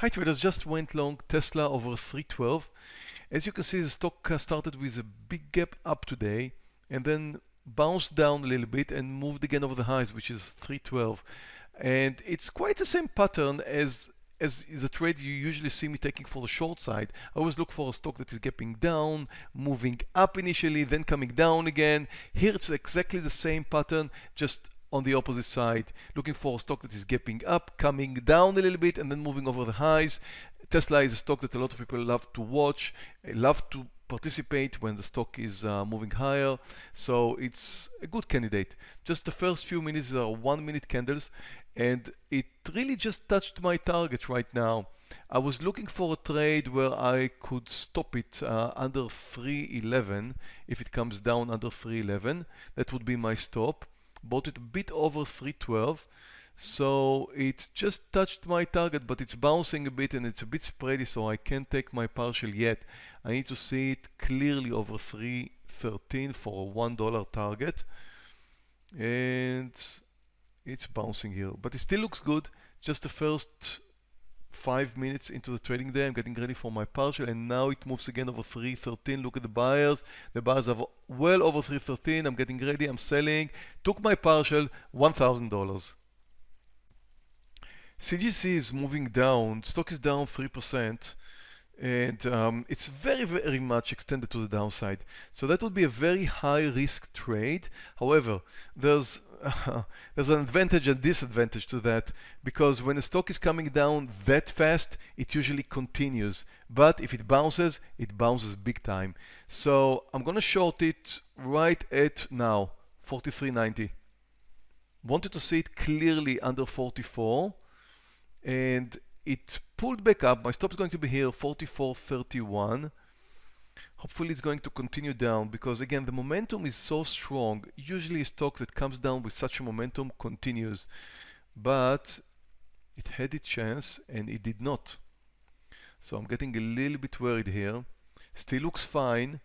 Hi traders, just went long Tesla over 312. As you can see, the stock uh, started with a big gap up today and then bounced down a little bit and moved again over the highs, which is 312. And it's quite the same pattern as as a trade you usually see me taking for the short side. I always look for a stock that is gapping down, moving up initially, then coming down again. Here it's exactly the same pattern, just on the opposite side, looking for a stock that is gapping up, coming down a little bit, and then moving over the highs. Tesla is a stock that a lot of people love to watch, love to participate when the stock is uh, moving higher. So it's a good candidate. Just the first few minutes are one minute candles and it really just touched my target right now. I was looking for a trade where I could stop it uh, under 311 if it comes down under 311 that would be my stop bought it a bit over 312 so it just touched my target but it's bouncing a bit and it's a bit spready so I can't take my partial yet. I need to see it clearly over 313 for a one dollar target and it's bouncing here but it still looks good. Just the first five minutes into the trading day I'm getting ready for my partial and now it moves again over 313 look at the buyers. The buyers are well over 313 I'm getting ready. I'm selling. Took my partial $1,000 CGC is moving down. Stock is down 3% and um, it's very very much extended to the downside. So that would be a very high risk trade. However there's there's an advantage and disadvantage to that because when a stock is coming down that fast it usually continues but if it bounces it bounces big time so I'm gonna short it right at now 43.90 wanted to see it clearly under 44 and it pulled back up. My stop is going to be here, 44.31. Hopefully it's going to continue down because again, the momentum is so strong. Usually a stock that comes down with such a momentum continues, but it had its chance and it did not. So I'm getting a little bit worried here. Still looks fine.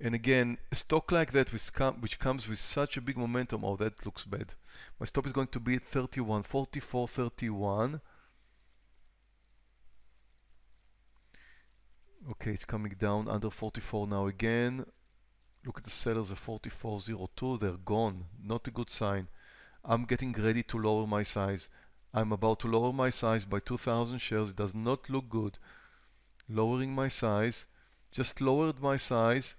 And again, a stock like that which, com which comes with such a big momentum, oh, that looks bad. My stop is going to be at 31, 44, 31. Okay, it's coming down under 44 now again. Look at the sellers at 44.02, they're gone. Not a good sign. I'm getting ready to lower my size. I'm about to lower my size by 2000 shares. It does not look good. Lowering my size. Just lowered my size.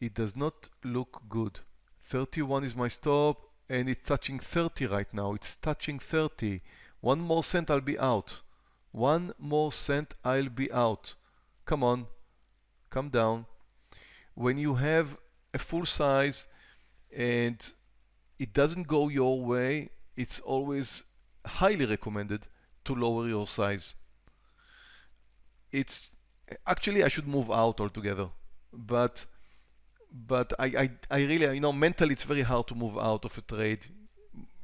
It does not look good. 31 is my stop and it's touching 30 right now. It's touching 30. One more cent I'll be out. One more cent, I'll be out. Come on, come down. When you have a full size and it doesn't go your way, it's always highly recommended to lower your size. It's actually I should move out altogether, but but I, I, I really, you know, mentally it's very hard to move out of a trade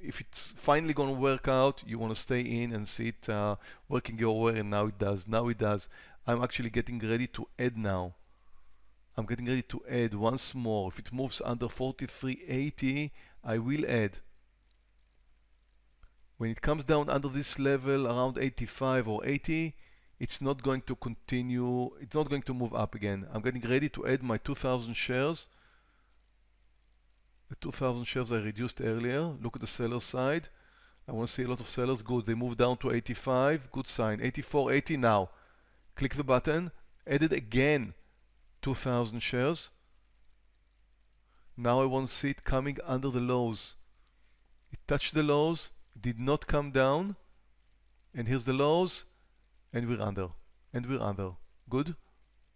if it's finally going to work out, you want to stay in and see it uh, working your way, and now it does. Now it does. I'm actually getting ready to add now. I'm getting ready to add once more. If it moves under 43.80, I will add. When it comes down under this level, around 85 or 80, it's not going to continue, it's not going to move up again. I'm getting ready to add my 2000 shares the 2000 shares I reduced earlier. Look at the seller side. I want to see a lot of sellers. Good. They moved down to 85. Good sign. 84, 80 now. Click the button. Added again 2000 shares. Now I want to see it coming under the lows. It touched the lows. Did not come down. And here's the lows. And we're under. And we're under. Good?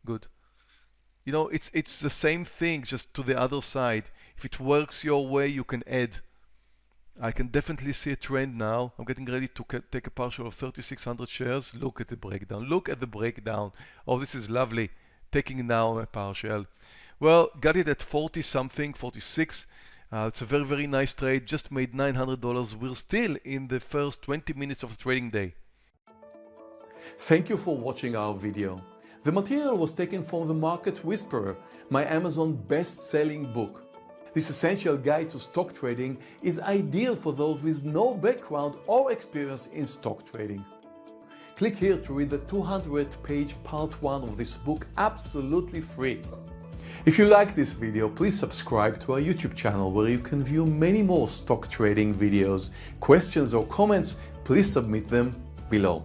Good you know, it's, it's the same thing, just to the other side. If it works your way, you can add. I can definitely see a trend now. I'm getting ready to take a partial of 3,600 shares. Look at the breakdown. Look at the breakdown. Oh, this is lovely. Taking now a partial. Well, got it at 40 something, 46. Uh, it's a very, very nice trade. Just made $900. We're still in the first 20 minutes of the trading day. Thank you for watching our video. The material was taken from The Market Whisperer, my Amazon best-selling book. This essential guide to stock trading is ideal for those with no background or experience in stock trading. Click here to read the 200 page part 1 of this book absolutely free. If you like this video, please subscribe to our YouTube channel where you can view many more stock trading videos. Questions or comments, please submit them below.